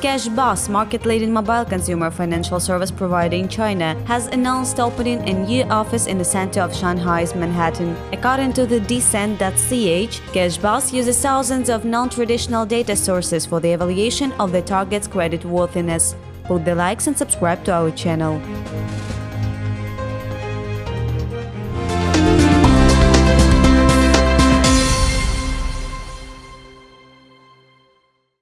CashBus, market-leading mobile consumer financial service provider in China, has announced opening a new office in the center of Shanghai's Manhattan. According to the Descent.ch, CashBus uses thousands of non-traditional data sources for the evaluation of the target's credit worthiness. Put the likes and subscribe to our channel.